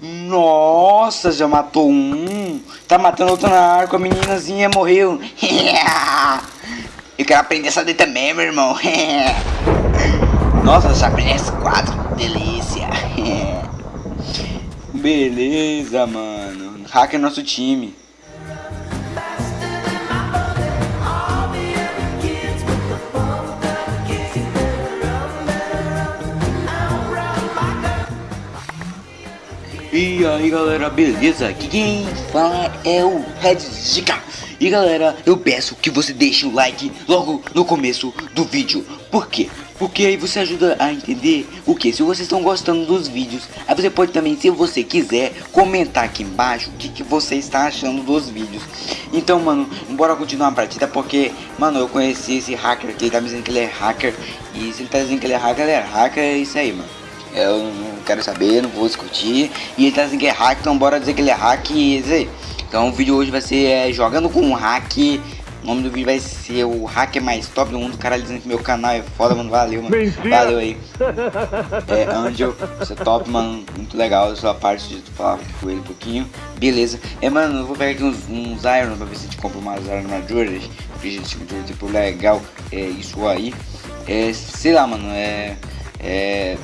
Nossa, já matou um. Tá matando outro na arco, a meninazinha morreu. Eu quero aprender essa daí também, meu irmão. Nossa, já aprendi S4. Delícia. Beleza, mano. Hacker nosso time. Aí galera, beleza? Aqui quem fala é o Red Zika E galera, eu peço que você deixe o like logo no começo do vídeo Por quê? Porque aí você ajuda a entender o que? Se vocês estão gostando dos vídeos Aí você pode também, se você quiser, comentar aqui embaixo o que, que você está achando dos vídeos Então mano, bora continuar a partida porque, mano, eu conheci esse hacker aqui, ele tá me dizendo que ele é hacker E se ele tá dizendo que ele é hacker, ele é hacker, é isso aí mano eu não quero saber, não vou discutir. E ele tá dizendo que é hack, então bora dizer que ele é hack e dizer. Então o vídeo hoje vai ser é, jogando com um hack. O nome do vídeo vai ser o hacker mais top do mundo. O cara dizendo que meu canal é foda, mano. Valeu, mano. Mentira. Valeu aí. É, Angel, você é top, mano. Muito legal a sua parte de falar com ele um pouquinho. Beleza. É, mano, eu vou pegar aqui uns, uns Iron pra ver se a gente compra umas Iron. Porque a gente tipo legal. É isso aí. É, sei lá, mano. É. É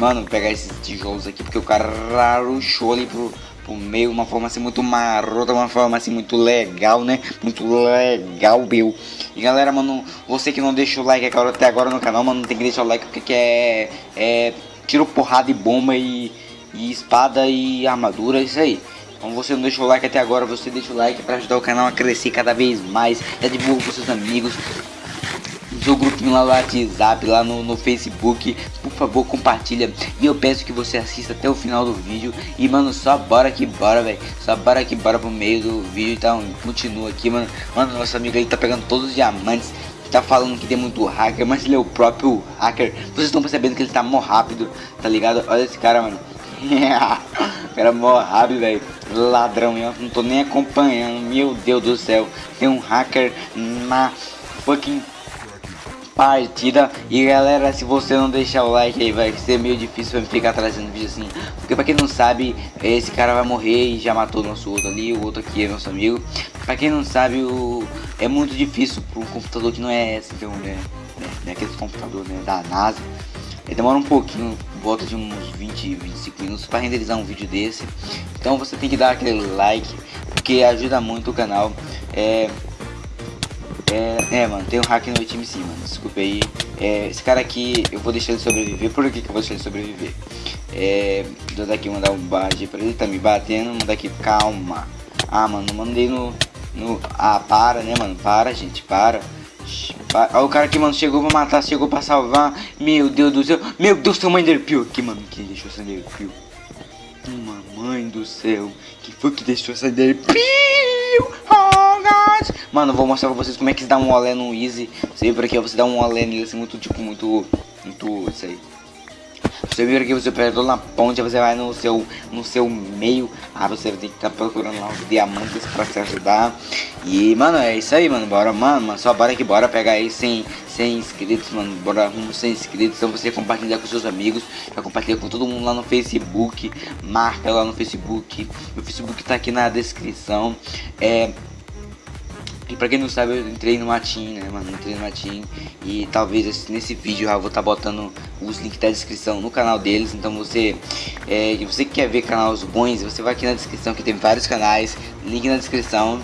Mano, vou pegar esses tijolos aqui porque o cara rushou ali pro, pro meio, uma forma assim muito marota, uma forma assim muito legal, né? Muito legal, meu. E galera, mano, você que não deixou o like até agora no canal, mano, tem que deixar o like porque é, é tiro, porrada e bomba e, e espada e armadura, é isso aí. Então você não deixou o like até agora, você deixa o like para ajudar o canal a crescer cada vez mais. Já divulga com seus amigos, seu grupinho lá no WhatsApp, lá no, no Facebook, por favor compartilha. E eu peço que você assista até o final do vídeo. E mano, só bora que bora, velho. Só bora que bora pro meio do vídeo. Então continua aqui, mano. Mano, nosso amigo aí tá pegando todos os diamantes. Tá falando que tem muito hacker, mas ele é o próprio hacker. Vocês estão percebendo que ele tá mó rápido, tá ligado? Olha esse cara, mano. cara mó rápido, velho. Ladrão, eu não tô nem acompanhando. Meu Deus do céu. Tem um hacker na fucking partida. E galera, se você não deixar o like aí, vai ser meio difícil pra ficar trazendo vídeo assim. Porque pra quem não sabe, esse cara vai morrer e já matou nosso outro ali. O outro aqui é nosso amigo. Pra quem não sabe, o... é muito difícil um computador que não é esse, então, né? né aquele computador né, da NASA. Ele demora um pouquinho, volta de uns 20, 25 minutos para renderizar um vídeo desse. Então você tem que dar aquele like, porque ajuda muito o canal. É, é, é, mano, tem um hack no meu time sim, mano. Desculpa aí. É, esse cara aqui, eu vou deixar ele sobreviver. Por que, que eu vou deixar ele sobreviver? É, vou daqui mandar um barge pra ele, tá me batendo. Mandar aqui, calma. Ah, mano, mandei no, no. Ah, para, né, mano? Para, gente, para. Olha o cara que, mano, chegou pra matar, chegou pra salvar. Meu Deus do céu. Meu Deus, tem uma Enderpeel aqui, mano. Quem deixou essa Enderpeel? Mamãe do céu. Quem foi que deixou essa Enderpeel? Mano, vou mostrar pra vocês como é que se dá um olé no Easy. Por aqui, você dá um olé nele assim, muito, tipo, muito, muito, isso aí. Você vir aqui, você perdeu na ponte, você vai no seu, no seu meio. Ah, você ter que estar tá procurando lá os diamantes pra se ajudar. E, mano, é isso aí, mano. Bora, mano, mano só bora que bora pegar aí 100, 100 inscritos, mano. Bora rumo 100 inscritos. Então você compartilhar com seus amigos. Já compartilha com todo mundo lá no Facebook. Marca lá no Facebook. O Facebook tá aqui na descrição. É e pra quem não sabe, eu entrei no Matin, né, mano? Entrei no Matin e talvez nesse vídeo eu vou estar tá botando os links da descrição no canal deles. Então você, é, você que quer ver canais bons, você vai aqui na descrição que tem vários canais, link na descrição.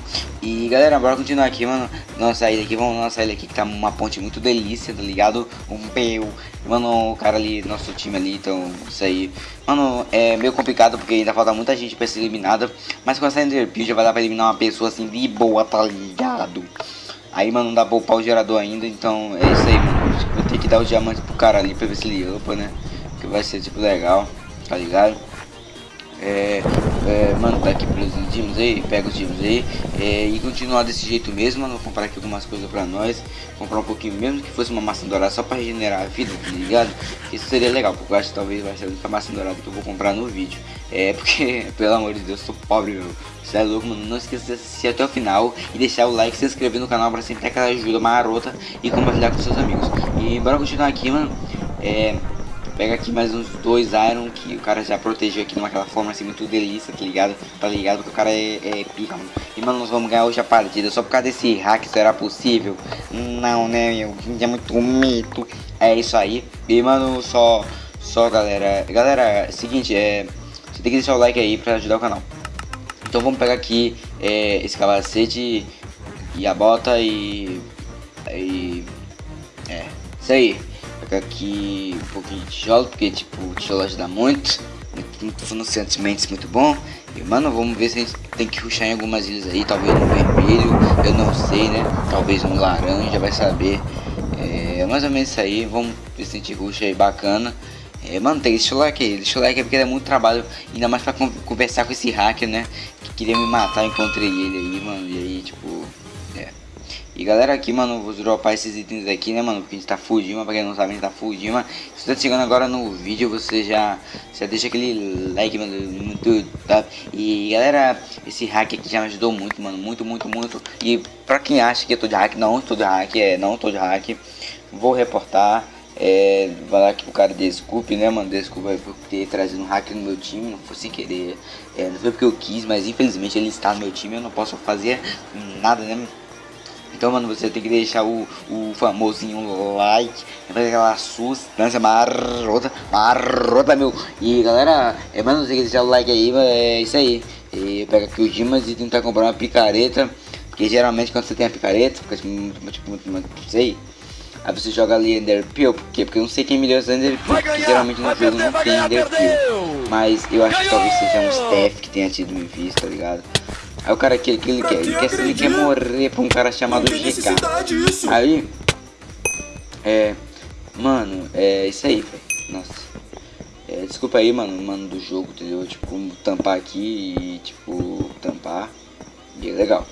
E galera, bora continuar aqui, mano. Nossa saída aqui, vamos nossa saída aqui que tá uma ponte muito delícia, tá ligado? Um peu. Mano, o cara ali, nosso time ali, então isso aí. Mano, é meio complicado porque ainda falta muita gente pra ser eliminada. Mas com essa Enderpeel já vai dar pra eliminar uma pessoa assim de boa, tá ligado? Aí, mano, não dá pra upar o gerador ainda, então é isso aí, mano. Vou ter que dar os diamantes pro cara ali pra ver se ele upa, né? Que vai ser, tipo, legal, tá ligado? É, é, mano, tá aqui pelos dinos aí, pega os dinos aí é, e continuar desse jeito mesmo, mano, vou comprar aqui algumas coisas pra nós, comprar um pouquinho mesmo que fosse uma maçã dourada só pra regenerar a vida, tá ligado? Isso seria legal, porque eu acho que talvez vai ser a única maçã dourada que eu vou comprar no vídeo, é porque, pelo amor de Deus, eu sou pobre, meu, você é louco, mano, não esqueça de assistir até o final e deixar o like, se inscrever no canal pra sempre ter aquela ajuda marota e compartilhar com seus amigos. E bora continuar aqui, mano, é Pega aqui mais uns dois Iron que o cara já protegeu aqui numa forma assim muito delícia, tá ligado? Tá ligado? Porque o cara é, é pica, mano. E mano, nós vamos ganhar hoje a partida só por causa desse hack, será possível? Não, né, meu? É muito mito. É isso aí. E mano, só, só galera. Galera, é seguinte, é. Você tem que deixar o like aí pra ajudar o canal. Então vamos pegar aqui é, esse capacete e a bota e. E. É, isso aí pegar aqui um pouquinho de tijolo, porque tipo, o tijolo ajuda muito. Muito financiamentos muito bom. E mano, vamos ver se a gente tem que ruxar em algumas ilhas aí, talvez no vermelho, eu não sei, né? Talvez no laranja, vai saber. É mais ou menos isso aí, vamos ver se a gente ruxa aí bacana. É, mano, tem que deixar o like aí, deixa o like aí porque é muito trabalho, ainda mais pra conversar com esse hacker, né? Que queria me matar, encontrei ele aí, mano, e aí, tipo, é. E galera, aqui, mano, vou dropar esses itens aqui, né, mano, porque a gente tá fugindo, pra quem não sabe, a gente tá fugindo. Se você tá chegando agora no vídeo, você já, já deixa aquele like, mano, muito tá? E galera, esse hack aqui já me ajudou muito, mano, muito, muito, muito. E pra quem acha que eu tô de hack, não tô de hack, é, não tô de hack, vou reportar. É, falar aqui pro cara desculpe, né, mano? Desculpa por ter trazido um hacker no meu time, não foi sem querer. É, não foi porque eu quis, mas infelizmente ele está no meu time, eu não posso fazer nada, né? Então, mano, você tem que deixar o, o famosinho like, fazer aquela sustância marrota, marrota, meu. E galera, é, mano, você tem que deixar o like aí, é isso aí. E pega aqui o Dimas e tentar comprar uma picareta, porque geralmente quando você tem a picareta, fica tipo, muito, tipo, muito, muito, não sei. Aí você joga ali Ender Peel, por quê? Porque eu não sei quem me deu esse Ender porque geralmente no jogo não tem Ender. Mas eu acho que talvez seja um staff que tenha tido me visto, tá ligado? Aí o cara que, que ele quer, ele quer, ele quer morrer pra um cara chamado GK. Aí, é, mano, é isso aí, velho. Nossa. É, desculpa aí, mano, mano do jogo, entendeu? Tipo, tampar aqui e, tipo, tampar. E é legal.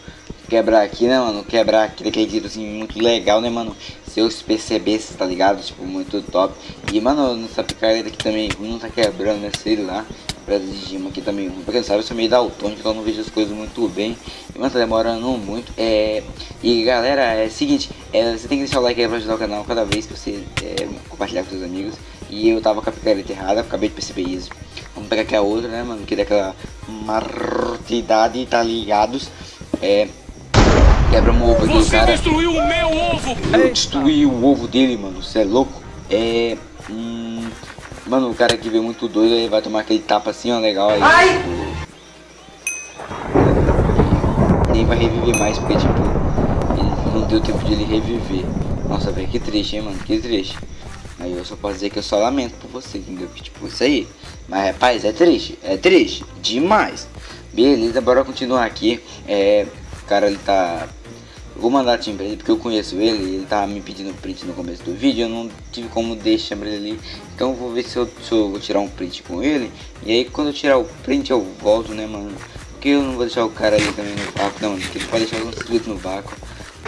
Quebrar aqui, né, mano? Quebrar aqui daquele jeito assim, muito legal, né, mano? Se eu percebesse, tá ligado? Tipo, muito top. E, mano, nessa picareta aqui também não tá quebrando, né? Sei lá pedra de gema aqui também. Pra quem sabe, eu sou meio daltônico, então eu não vejo as coisas muito bem. Mas tá demorando muito. É... E galera, é o seguinte, é, você tem que deixar o like aí pra ajudar o canal cada vez que você é, compartilhar com seus amigos. E eu tava com a picareta errada, acabei de perceber isso. Vamos pegar aqui a outra, né, mano? Que daquela martidade, tá ligados? É. Quebra um ovo aqui, cara. Você destruiu o meu ovo! Eu destruí o ovo dele, mano. Você é louco? É. Hum... Mano, o cara que veio muito doido, ele vai tomar aquele tapa assim, ó, legal aí. Ai! Tipo, nem vai reviver mais, porque, tipo, ele não deu tempo de ele reviver. Nossa, velho, que triste, hein, mano, que triste. Aí eu só posso dizer que eu só lamento por você, entendeu? Que, tipo, isso aí. Mas, rapaz, é triste, é triste, demais. Beleza, bora continuar aqui. É, o cara, ele tá vou mandar time pra ele porque eu conheço ele, ele tava me pedindo print no começo do vídeo, eu não tive como deixar ele ali. Então eu vou ver se eu, se eu vou tirar um print com ele. E aí quando eu tirar o print eu volto, né, mano? Porque eu não vou deixar o cara ali também no vácuo, não, porque ele pode deixar alguns inscritos no vácuo.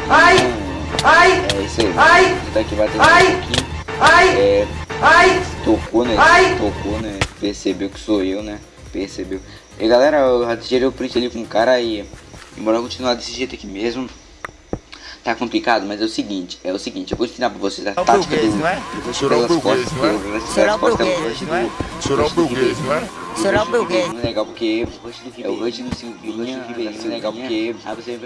Ai! Então, ai! É isso aí. Ai! Tá aqui batendo ai, aqui. Ai! É, ai! Tocou, né? Ai, tocou, né? Percebeu que sou eu, né? Percebeu. E galera, eu já tirei o print ali com o cara aí. E bora continuar desse jeito aqui mesmo tá complicado, mas é o seguinte, é o seguinte, eu vou ensinar pra vocês a tática do... Não é? Será o burguês, não é? Será o burguês, não é? Será o burguês, não é? Será o burguês. Legal porque é o Rush do Silvinha, é legal porque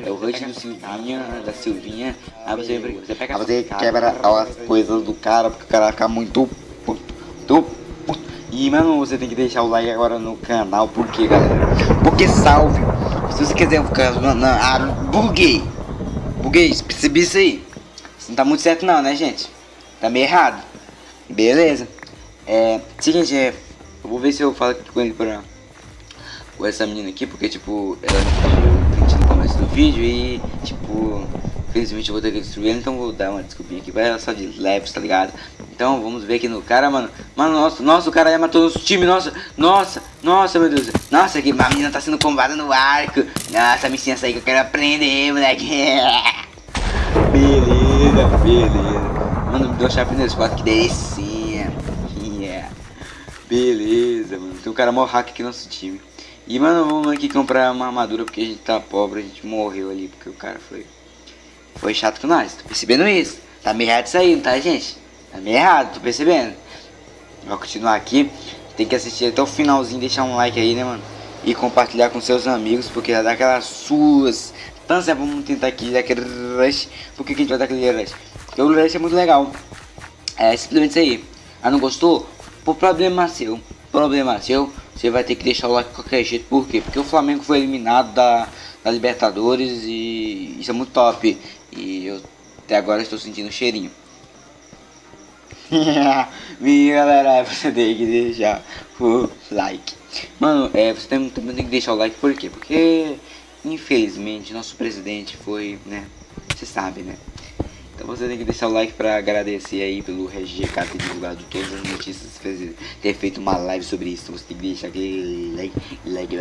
é o Rush do Silvinha, da Silvinha, aí você, você pega você quebra as coisas do cara, porque o cara vai ficar muito puto, muito puto. E, mano, você tem que deixar o like agora no canal, porque, galera? Porque salve! Se você quiser ficar... Ah, buguei! Buguei, percebi isso aí. Isso não tá muito certo não, né, gente? Tá meio errado. Beleza. É, seguinte, é, eu vou ver se eu falo com ele pra... Com essa menina aqui, porque, tipo, ela me pediu no começo do vídeo e, tipo... Infelizmente eu vou ter que destruir ele, então vou dar uma desculpinha aqui pra ela só de leves, tá ligado? Então vamos ver aqui no cara, mano. Mano, nossa, nossa, o cara já matou nosso time, nossa, nossa, nossa, meu Deus. Nossa, que a menina tá sendo combada no arco. Nossa, me licença aí que eu quero aprender, moleque. beleza, beleza. Mano, me deu chave nesse quatro, que delicinha. Yeah. Beleza, mano. Tem um cara mó hack aqui no nosso time. E, mano, vamos aqui comprar uma armadura porque a gente tá pobre, a gente morreu ali, porque o cara foi... Foi chato com nós, tô percebendo isso. Tá meio errado isso aí, não tá, gente? Tá meio errado, tô percebendo. Vai continuar aqui. Tem que assistir até o finalzinho, deixar um like aí, né, mano? E compartilhar com seus amigos, porque vai dar aquelas suas. Então, sempre vamos tentar aqui dar aquele rush. Por que, que a gente vai dar aquele rush? Porque o rush é muito legal. É simplesmente isso aí. Ah, não gostou? Por problema seu. Problema seu. Você vai ter que deixar o like de qualquer jeito. Por quê? Porque o Flamengo foi eliminado da, da Libertadores e isso é muito top. E eu até agora estou sentindo um cheirinho. Minha galera, você tem que deixar o like. Mano, é, você também tem que deixar o like por quê? Porque, infelizmente, nosso presidente foi, né? Você sabe, né? Então você tem que deixar o like pra agradecer aí pelo RGK ter divulgado todas as notícias, ter feito uma live sobre isso. Então você tem que deixar aquele like, like,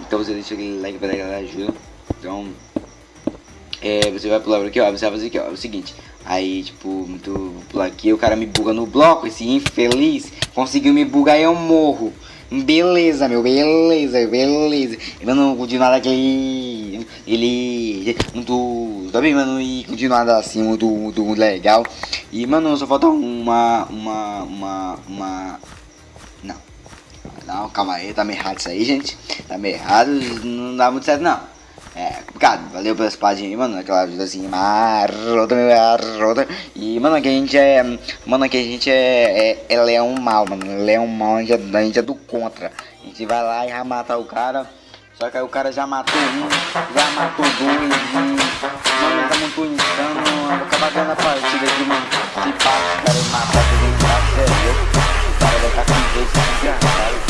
então você deixa aquele like pra dar ajuda. Então, é, você vai pular aqui, ó, você vai fazer aqui, ó, é o seguinte. Aí, tipo, muito pular aqui, o cara me buga no bloco, esse infeliz conseguiu me bugar e eu morro. Beleza, meu, beleza, beleza. Mano, continuar daquele. Ele. Muito. Tá bem, mano, e continuar assim, muito, muito, muito legal. E, mano, só falta uma. Uma. Uma. Uma. Não. Não, calma aí, tá meio errado isso aí, gente. Tá meio errado, não dá muito certo, não. É complicado, valeu pela espadinha aí, mano, aquela ajuda assim, marrota, marrota. E, mano, aqui a gente é, mano, aqui a gente é, é, é leão mal, mano, leão mal, a gente, é, a gente é do contra. A gente vai lá e vai matar o cara, só que aí o cara já matou um, já matou dois, e, mano, tá muito insano, vou acabar ganhando a partida aqui, mano. Se passa, o cara matar, que vem pra sério, o cara vai estar com dois desgraçados.